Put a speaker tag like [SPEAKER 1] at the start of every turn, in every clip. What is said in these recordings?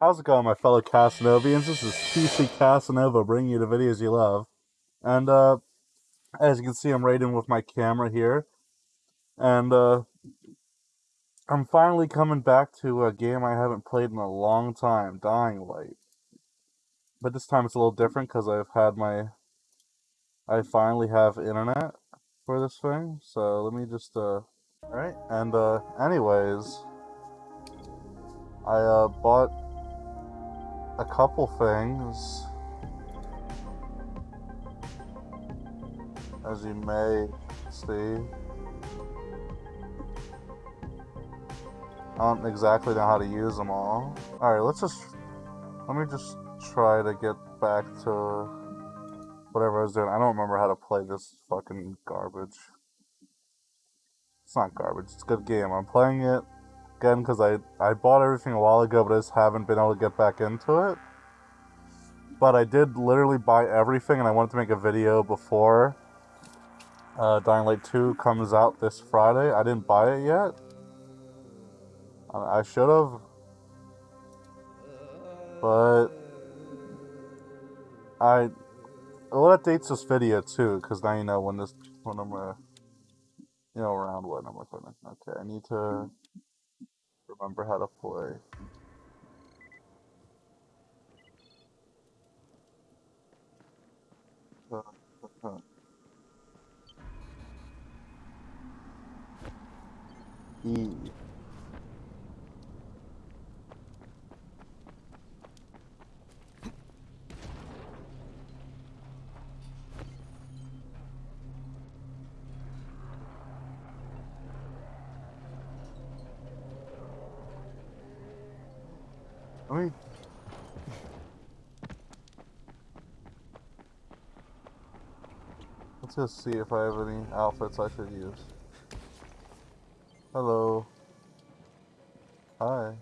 [SPEAKER 1] How's it going, my fellow Casanovians? This is PC Casanova bringing you the videos you love. And, uh, as you can see, I'm raiding with my camera here. And, uh, I'm finally coming back to a game I haven't played in a long time, Dying Light. But this time it's a little different because I've had my... I finally have internet for this thing. So let me just, uh... Alright, and, uh, anyways... I, uh, bought a couple things. As you may see. I don't exactly know how to use them all. Alright, let's just... Let me just try to get back to whatever I was doing. I don't remember how to play this fucking garbage. It's not garbage, it's a good game. I'm playing it again because I, I bought everything a while ago, but I just haven't been able to get back into it. But I did literally buy everything, and I wanted to make a video before uh, Dying Light 2 comes out this Friday. I didn't buy it yet. I should have. But I well that dates this video too, because now you know when this when I'm uh, you know around when I'm recording. Okay, I need to remember how to play. E. Let me... Let's just see if I have any outfits I should use. Hello. Hi.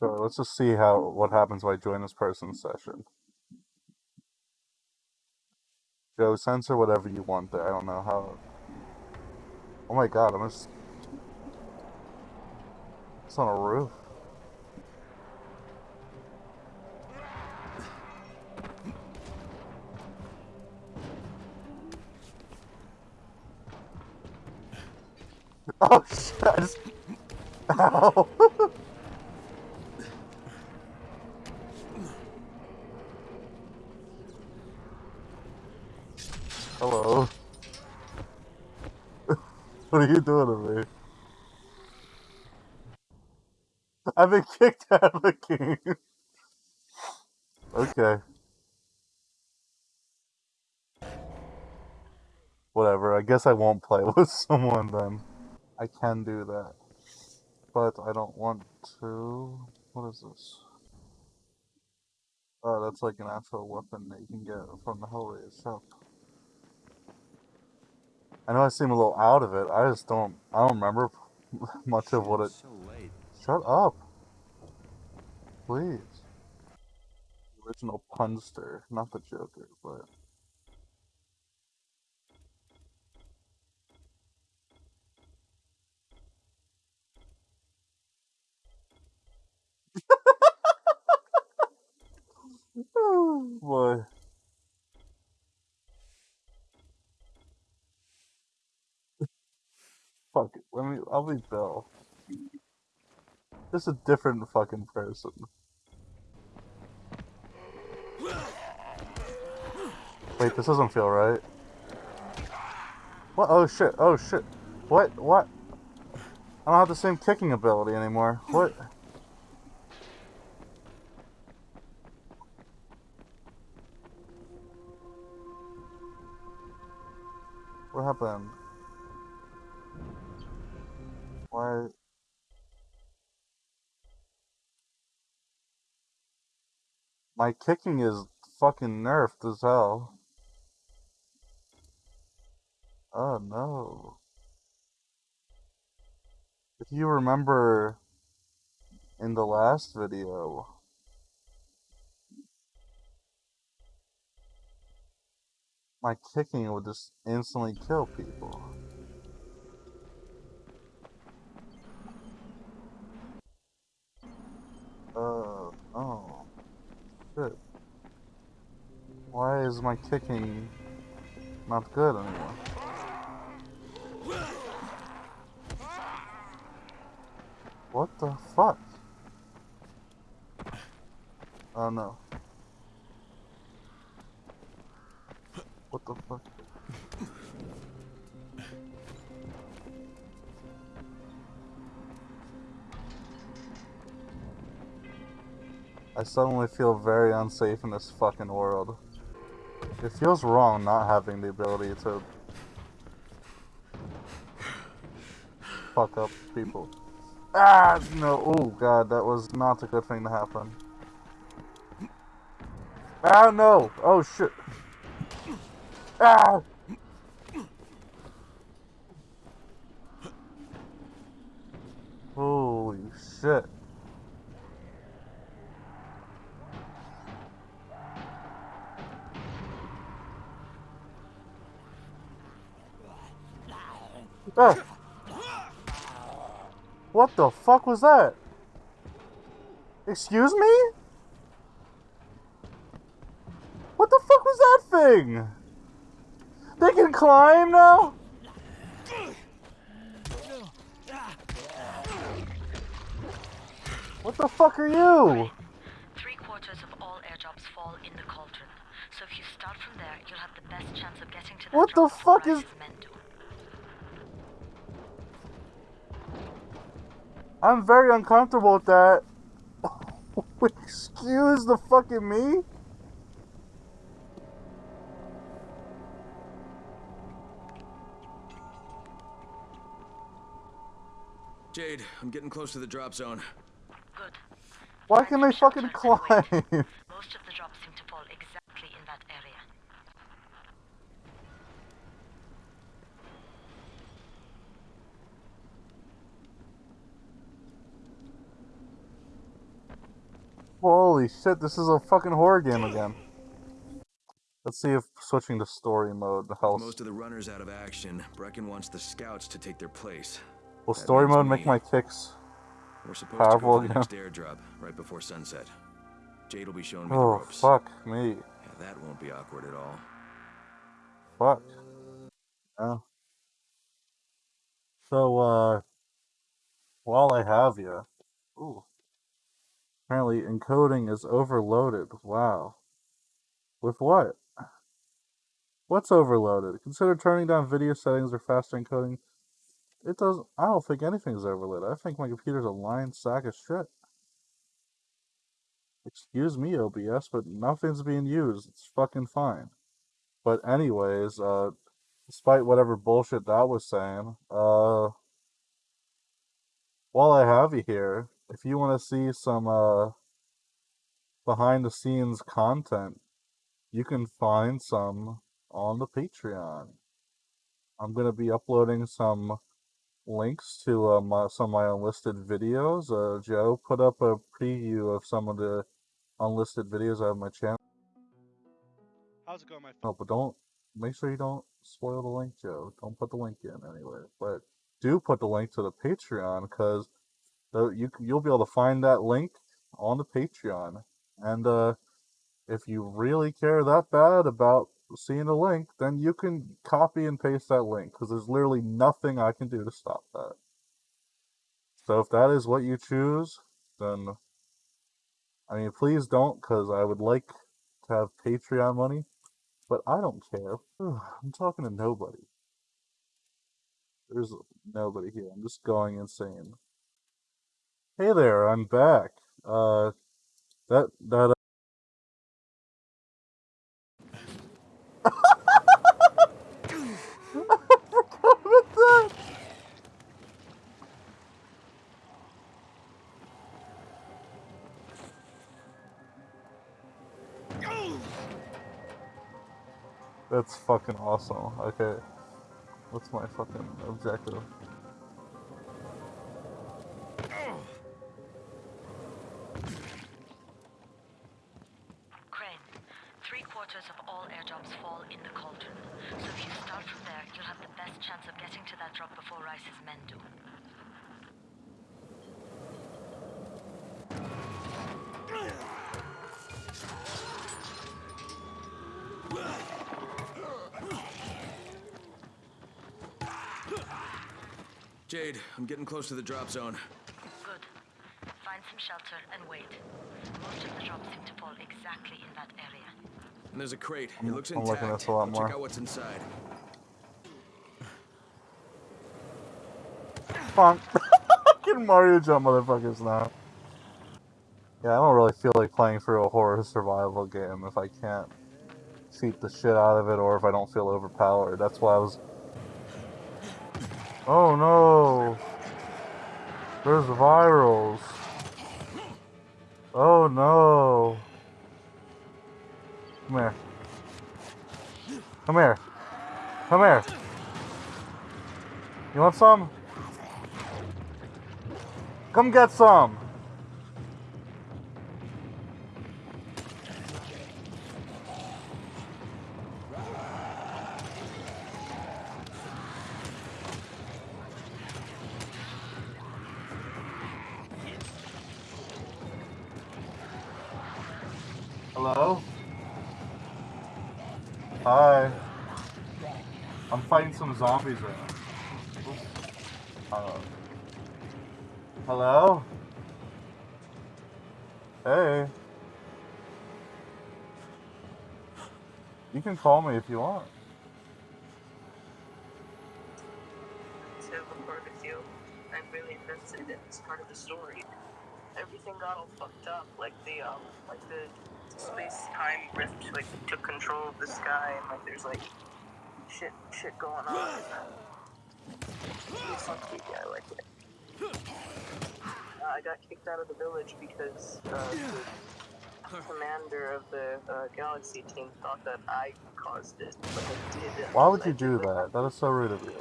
[SPEAKER 1] So let's just see how what happens when I join this person's session. Joe, censor whatever you want there. I don't know how. Oh my god, I'm just. It's on a roof. Oh shit! I just... Ow! Hello. what are you doing to me? I've been kicked out of the game. okay. Whatever, I guess I won't play with someone then. I can do that. But I don't want to... What is this? Oh, that's like an actual weapon that you can get from the Hellraiser shop. I know I seem a little out of it. I just don't... I don't remember much of what it...
[SPEAKER 2] So.
[SPEAKER 1] Shut up! Please. Original Punster. Not the Joker, but... I'll be Bill. Just a different fucking person. Wait, this doesn't feel right. What? Oh shit. Oh shit. What? What? I don't have the same kicking ability anymore. What? What happened? My kicking is fucking nerfed as hell. Oh no. If you remember in the last video, my kicking would just instantly kill people. Uh, oh is my kicking not good anymore? What the fuck? Oh no. What the fuck? I suddenly feel very unsafe in this fucking world. It feels wrong not having the ability to fuck up people. Ah, no. Oh, God, that was not a good thing to happen. Ah, no. Oh, shit. Ah! Ah! What the fuck was that? Excuse me? What the fuck was that thing? They can climb now? What the fuck are you?
[SPEAKER 2] Three quarters of all airdrops fall in the cauldron. So if you start from there, you'll have the best chance of getting to that
[SPEAKER 1] What the fuck is- I'm very uncomfortable with that. Excuse the fucking me?
[SPEAKER 3] Jade, I'm getting close to the drop zone.
[SPEAKER 2] Good.
[SPEAKER 1] Why can they fucking climb?
[SPEAKER 2] Most of the drops seem to fall exactly in that area.
[SPEAKER 1] Holy shit, this is a fucking horror game again. Let's see if switching to story mode helps.
[SPEAKER 3] Most of the runners out of action. Brecken wants the scouts to take their place.
[SPEAKER 1] Will
[SPEAKER 3] that
[SPEAKER 1] story mode make
[SPEAKER 3] me.
[SPEAKER 1] my kicks?
[SPEAKER 3] We're supposed
[SPEAKER 1] Powerful
[SPEAKER 3] to go for the
[SPEAKER 1] again.
[SPEAKER 3] next airdrop right before sunset. Jade will be showing me the
[SPEAKER 1] Oh,
[SPEAKER 3] ropes.
[SPEAKER 1] fuck me.
[SPEAKER 3] Yeah, that won't be awkward at all.
[SPEAKER 1] Fuck. Yeah. So, uh, while I have you, ooh, apparently encoding is overloaded. Wow. With what? What's overloaded? Consider turning down video settings or faster encoding. It doesn't. I don't think anything's overloaded. I think my computer's a lying sack of shit. Excuse me, OBS, but nothing's being used. It's fucking fine. But anyways, uh, despite whatever bullshit that was saying, uh, while I have you here, if you want to see some uh, behind the scenes content, you can find some on the Patreon. I'm gonna be uploading some links to uh, my, some of my unlisted videos. Uh, Joe put up a preview of some of the unlisted videos I have on my channel.
[SPEAKER 4] How's it going, my friend?
[SPEAKER 1] No, but don't make sure you don't spoil the link, Joe. Don't put the link in anyway. But do put the link to the Patreon because you you'll be able to find that link on the Patreon. And uh, if you really care that bad about seeing the link, then you can copy and paste that link because there's literally nothing I can do to stop that. So if that is what you choose, then I mean, please don't because I would like to have Patreon money. But I don't care. I'm talking to nobody. There's nobody here. I'm just going insane. Hey there, I'm back. Uh, that that. Uh... That's fucking awesome. Okay. What's my fucking objective?
[SPEAKER 2] quarters of all air drops fall in the cauldron. So if you start from there, you'll have the best chance of getting to that drop before Rais's men do.
[SPEAKER 3] Jade, I'm getting close to the drop zone.
[SPEAKER 2] Good. Find some shelter and wait. Most of the drops seem to fall
[SPEAKER 3] and there's a crate. It looks
[SPEAKER 1] I'm looking at
[SPEAKER 3] intact.
[SPEAKER 1] this a lot more.
[SPEAKER 3] check out what's inside.
[SPEAKER 1] Funk. Fucking Mario jump motherfuckers now. Yeah, I don't really feel like playing through a horror survival game if I can't cheat the shit out of it or if I don't feel overpowered. That's why I was. Oh no! There's virals. Oh no! Come here. Come here. Come here. You want some? Come get some. Hey. You can call me if you want.
[SPEAKER 5] to record with you. I'm really invested in this part of the story. Everything got all fucked up, like the um, like the space-time rift like took control of the sky, and like there's like shit, shit going on. It's not creepy. I like it. I got kicked out of the village because uh, the commander of the uh, galaxy team thought that I caused it, but I didn't.
[SPEAKER 1] Why would you do that? That is so rude of you.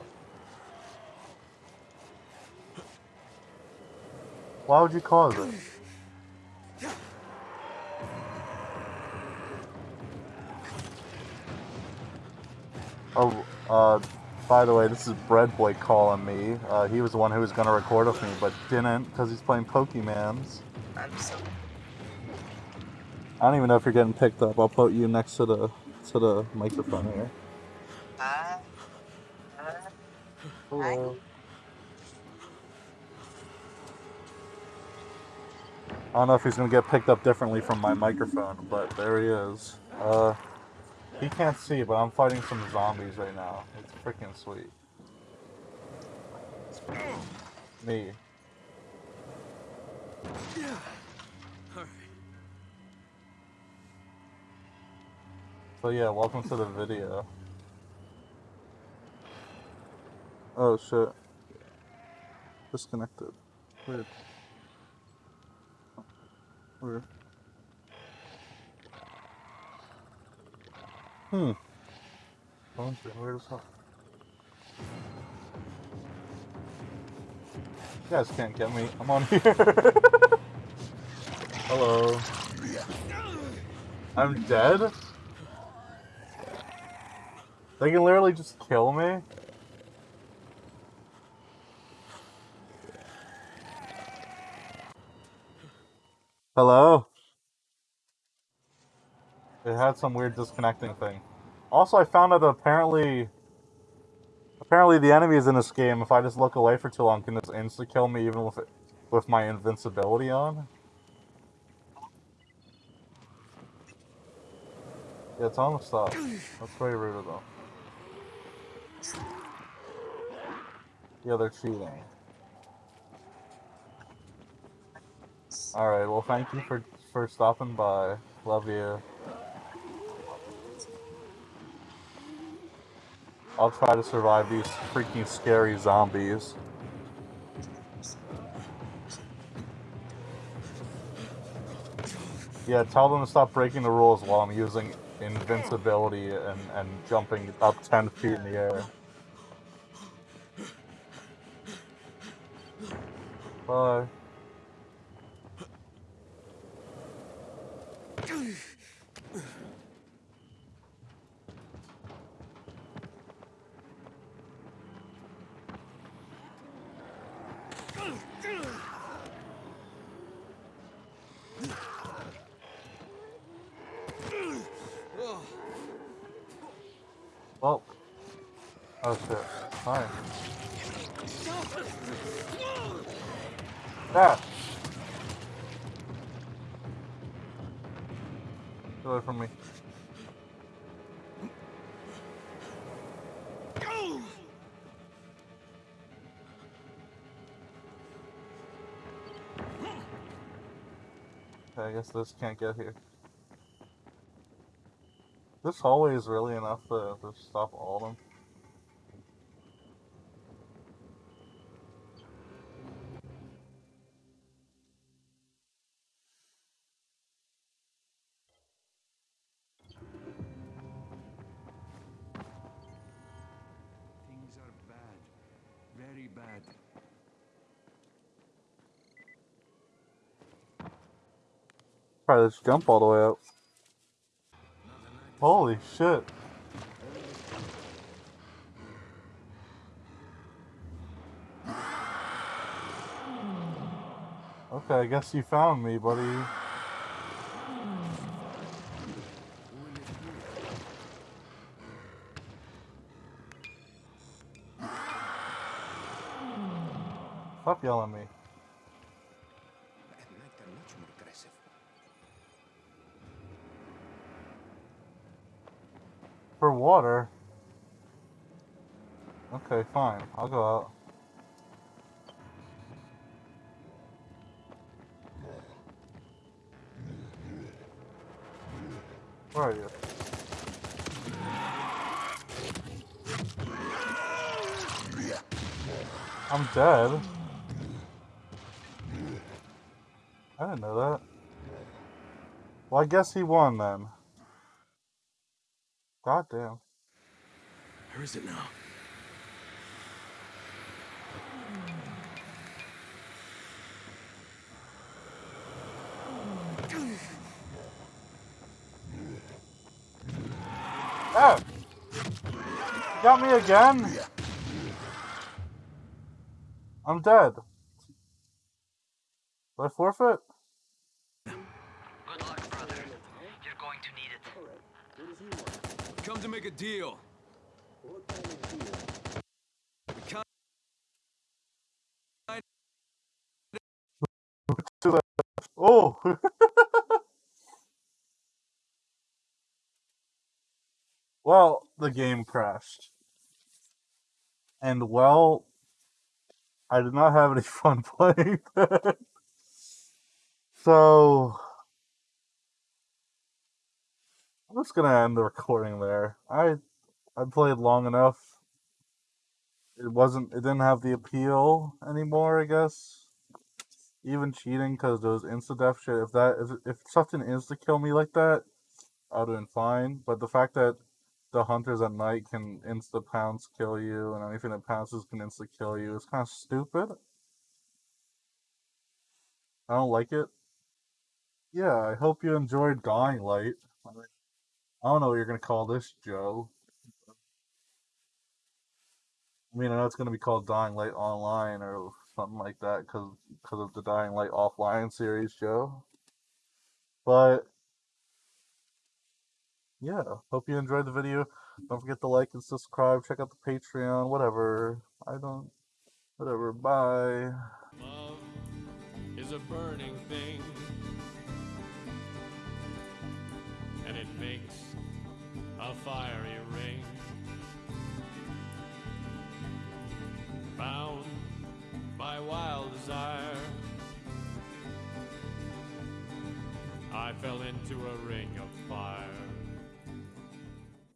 [SPEAKER 1] Why would you cause it? Oh, uh, by the way, this is Bread Boy calling me. Uh, he was the one who was going to record with me, but didn't because he's playing Pokemans.
[SPEAKER 5] I'm so
[SPEAKER 1] I don't even know if you're getting picked up. I'll put you next to the to the microphone here.
[SPEAKER 5] Uh, uh,
[SPEAKER 1] Hello. I don't know if he's gonna get picked up differently from my microphone, but there he is. Uh, he can't see, but I'm fighting some zombies right now. It's freaking sweet. Me.
[SPEAKER 3] Alright.
[SPEAKER 1] So yeah, welcome to the video. Oh shit. Disconnected. Weird. Weird. Hmm. Phone's being weird as hell. You guys can't get me. I'm on here. Hello. I'm dead? They can literally just kill me? Hello? Had some weird disconnecting thing. Also, I found out that apparently... Apparently the enemies in this game, if I just look away for too long, can just insta-kill me even with it, with my invincibility on. Yeah, it's almost stop. That's pretty rude them. Yeah, they're cheating. Alright, well thank you for for stopping by. Love you. I'll try to survive these freaking scary zombies. Yeah, tell them to stop breaking the rules while I'm using invincibility and, and jumping up 10 feet in the air. Bye. Well. Oh shit. Hi. Ah! Get away from me. Okay, I guess this can't get here. This hallway is really enough to, to stop all of them.
[SPEAKER 3] Bad.
[SPEAKER 1] Probably just jump all the way up. Holy shit. Okay, I guess you found me, buddy. Stop yelling at me.
[SPEAKER 3] At night they're much more aggressive.
[SPEAKER 1] For water? Okay, fine. I'll go out. Where are you? I'm dead. I didn't know that. Well, I guess he won then. God damn.
[SPEAKER 3] Where is it now?
[SPEAKER 1] Oh! You got me again? I'm dead. Do I forfeit?
[SPEAKER 2] Good luck, brother. You're going to need it.
[SPEAKER 3] Come to make a deal.
[SPEAKER 1] Oh! well, the game crashed. And well, I did not have any fun playing that. So, I'm just gonna end the recording there. I I played long enough. It wasn't. It didn't have the appeal anymore. I guess. Even cheating because those insta death shit. If that if if something insta kill me like that, I'd been fine. But the fact that the hunters at night can insta pounce kill you and anything that pounces can insta kill you is kind of stupid. I don't like it. Yeah, I hope you enjoyed Dying Light. I don't know what you're gonna call this, Joe. I mean, I know it's gonna be called Dying Light Online or something like that because because of the Dying Light Offline series, Joe. But yeah, hope you enjoyed the video. Don't forget to like and subscribe. Check out the Patreon. Whatever. I don't. Whatever. Bye.
[SPEAKER 6] Love is a burning thing, and it makes a fiery ring. Bound by wild desire, I fell into a ring of fire.